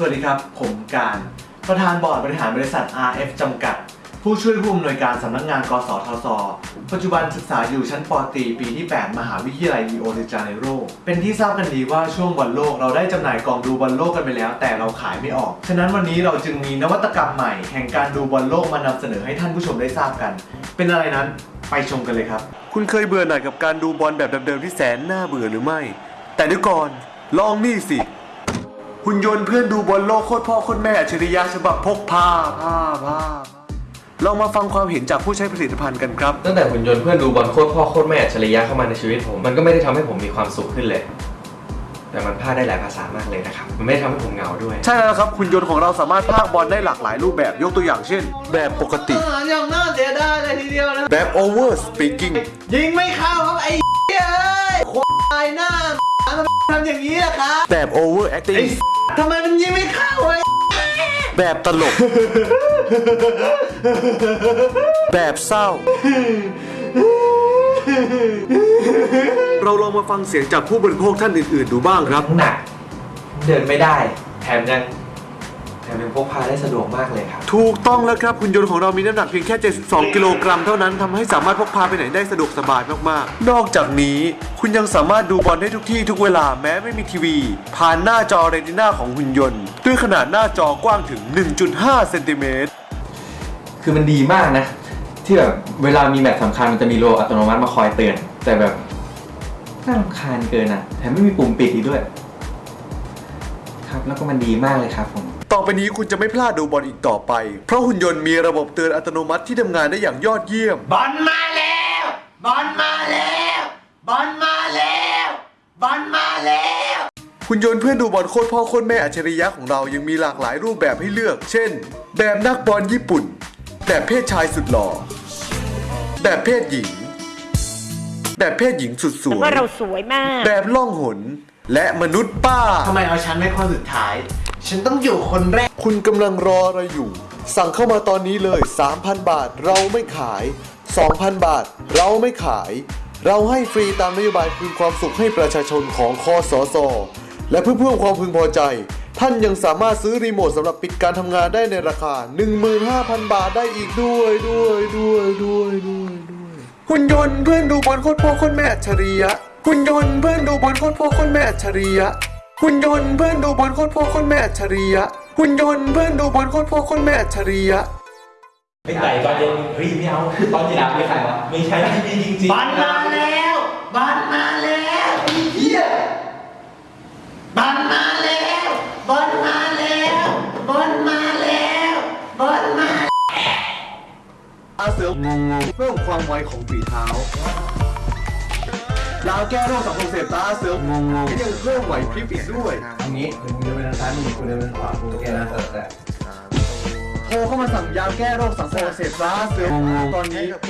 สวัสดีครับ ผมการ ประธานบอร์ดบริหารบริษัท RF จำกัด ผู้ช่วยผู้อำนวยการสำนักงาน กสทศ ปัจจุบันศึกษาอยู่ชั้นปตรีปีที่ 8 มหาวิทยาลัยริโอเดจาเนโร เป็นที่ทราบกันดีว่าช่วงบอลโลกเราได้จำหน่ายกล่องดูบอลโลกกันไปแล้ว แต่เราขายไม่ออก ฉะนั้นวันนี้เราจึงมีนวัตกรรมใหม่ แห่งการดูบอลโลกมานำเสนอให้ท่านผู้ชมได้ทราบกัน เป็นอะไรนั้นไปชมกันเลยครับ คุณเคยเบื่อหน่ายกับการดูบอลแบบเดิมๆที่แสนน่าเบื่อหรือไม่ แต่เดี๋ยวก่อนลองนี่สิ หุ่นยนต์เพื่อนดูบอลโลกโคตรพ่อโคตรแม่อัจฉริยะฉบับพกพาพาพาลองมาฟังความเห็นจากผู้ใช้ผลิตภัณฑ์กันครับ ตั้งแต่หุ่นยนต์เพื่อนดูบอลโคตรพ่อโคตรแม่อัจฉริยะเข้ามาในชีวิตผม มันก็ไม่ได้ทำให้ผมมีความสุขขึ้นเลย แต่มันพากได้หลายภาษามากเลยนะครับ มันไม่ได้ทำให้ผมเหงาด้วย ใช่แล้วครับหุ่นยนต์ของเราสามารถพากย์บอลได้หลากหลายรูปแบบยกตัวอย่างเช่น แบบปกติอย่างน่าเสียดายเลยทีเดียวนะแบบ over speaking ยิงไม่เข้าครับไอ้เอ้ยควายหน้าทำไมทำอย่างนี้ล่ะครับแบบ over acting ทำไมมันยิงไม่เข้าไอ้แบบตลก แบบเศร้า เราลองมาฟังเสียงจากผู้บริโภคท่านอื่น ๆ ดูบ้างครับหนัก เดินไม่ได้ แถมยังแถ มยังพกพาได้สะดวกมากเลยครับ ถูกต้องแล้วครับหุ่นยนต์ของเรามีน้ำหนักเพียงแค่ 72 กิโลกรัมเท่านั้นทำให้สามารถพกพาไปไหนได้สะดวกสบายมากๆ นอกจากนี้คุณยังสามารถดูบอลได้ทุกที่ทุกเวลาแม้ไม่มีทีวี ผ่านหน้าจอเรติน่าของหุ่นยนต์ ด้วยขนาดหน้าจอกว้างถึง 1.5 เซนติเมตร คือมันดีมากนะ ที่แบบเวลามีแมตช์สำคัญมันจะมีโลอัตโนมัติมาคอยเตือน แต่แบบน่ารำคาญเกินอะแถมไม่มีปุ่มปิดอีกด้วย ครับแล้วก็มันดีมากเลยครับผม ต่อไปนี้คุณจะไม่พลาดดูบอลอีกต่อไป เพราะหุ่นยนต์มีระบบเตือนอัตโนมัติที่ทำงานได้อย่างยอดเยี่ยม บอลมาแล้ว บอลมาแล้ว บอลมาแล้ว บอลมาแล้ว หุ่นยนต์เพื่อนดูบอลโคตรพ่อโคตรแม่อัจฉริยะของเรายังมีหลากหลายรูปแบบให้เลือก เช่น แบบนักบอลญี่ปุ่น แบบเพศชายสุดหล่อ แบบเพศหญิง แบบเพศหญิงสุดสวย ว่าเราสวยมาก แบบล่องหน และมนุษย์ป้า ทำไมเอาฉันไว้ข้อสุดท้าย ฉันต้องอยู่คนแรก คุณกำลังรออะไรอยู่ สั่งเข้ามาตอนนี้เลย 3,000 บาทเราไม่ขาย 2,000 บาทเราไม่ขาย เราให้ฟรีตามนโยบายคืนความสุขให้ประชาชนของคอสอสอและเพื่อเพิ่มความพึงพอใจ ท่านยังสามารถซื้อรีโมทสำหรับปิดการทำงานได้ในราคา 15,000 บาทได้อีกด้วยด้วยด้วยด้วยด้วยด้วยหุ่นยนต์เพื่อนดูบอลโคตรพ่อโคตรแม่อัจฉริยะหุ่นยนต์เพื่อนดูบอลโคตรพ่อโคตรแม่อัจฉริยะ หุ่นยนต์เพื่อนดูบอลโคตรพ่อโคตรแม่อัจฉริยะหุ่นยนต์เพื่อนดูบอลโคตรพ่อโคตรแม่อัจฉริยะไม่ใส่ตอนเย็นเฮ้ยไม่เอาตอนเย็นไม่ใส่วะไม่ใช่ที่นี่จริงบอลมาแล้วบอลมาแล้วไอ้เหี้ยบอลมาแล้วบอลมาแล้วบอลมาแล้วบอลมาอาเสืองงงเพิ่มความไวของฝีเท้า ยาแก้โรคสังคมเสพตาเสืองงงยังเพิ่มไหวพริบอีกด้วยอันนี้มึงเดินไปทางซ้ายมึงกูเดินไปทางขวากูแค่นั้นแต่โทรเข้ามาสั่งยาแก้โรคสังคมเสพตาเสืองงตอนนี้